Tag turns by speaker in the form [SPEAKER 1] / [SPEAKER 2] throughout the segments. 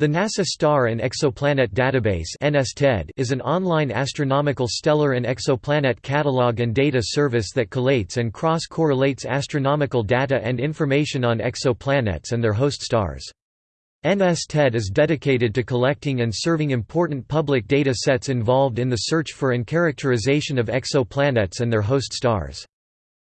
[SPEAKER 1] The NASA Star and Exoplanet Database is an online astronomical stellar and exoplanet catalog and data service that collates and cross-correlates astronomical data and information on exoplanets and their host stars. NSTED is dedicated to collecting and serving important public data sets involved in the search for and characterization of exoplanets and their host stars.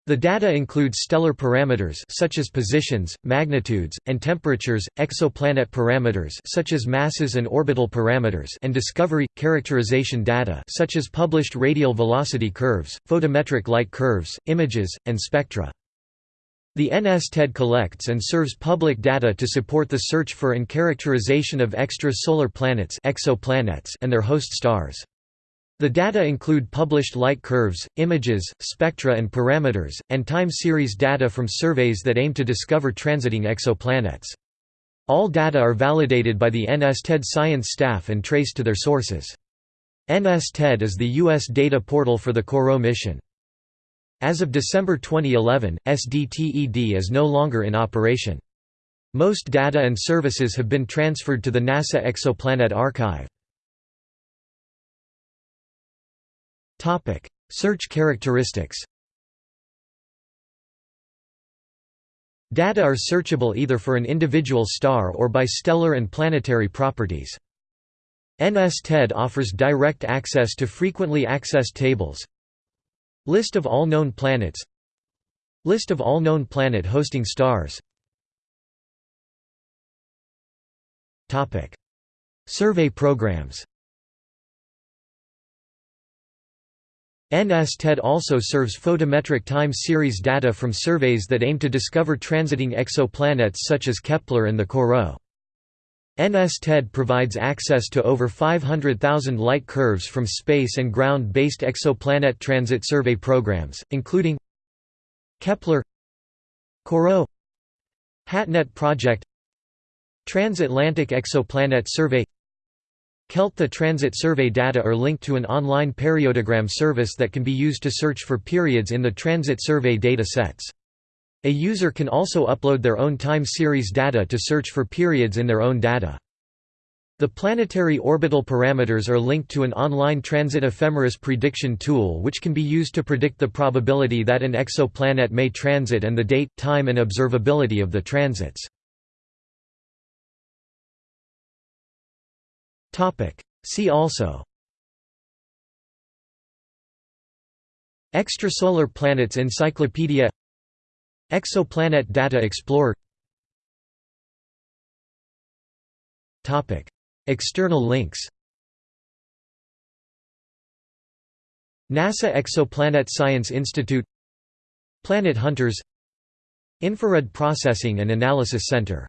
[SPEAKER 1] The data includes stellar parameters such as positions, magnitudes, and temperatures, exoplanet parameters such as masses and orbital parameters and discovery characterization data such as published radial velocity curves, photometric light curves, images, and spectra. The NSTED collects and serves public data to support the search for and characterization of extrasolar planets exoplanets and their host stars. The data include published light curves, images, spectra and parameters, and time series data from surveys that aim to discover transiting exoplanets. All data are validated by the NSTED science staff and traced to their sources. NSTED is the U.S. data portal for the COROT mission. As of December 2011, NSTED is no longer in operation. Most data and services have been transferred to the NASA Exoplanet Archive. Search characteristics Data are searchable either for an individual star or by stellar and planetary properties. NSTED offers direct access to frequently accessed tables. List of all known planets. List of all known planet hosting stars. Survey programs NSTED also serves photometric time series data from surveys that aim to discover transiting exoplanets such as Kepler and the COROT. NSTED provides access to over 500,000 light curves from space and ground-based exoplanet transit survey programs, including Kepler COROT HATNET project Transatlantic Exoplanet Survey KELT The transit survey data are linked to an online periodogram service that can be used to search for periods in the transit survey data sets. A user can also upload their own time series data to search for periods in their own data. The planetary orbital parameters are linked to an online transit ephemeris prediction tool which can be used to predict the probability that an exoplanet may transit and the date, time and observability of the transits. See also. Extrasolar Planets Encyclopedia. Exoplanet Data Explorer. External links. NASA Exoplanet Science Institute. Planet Hunters. Infrared Processing and Analysis Center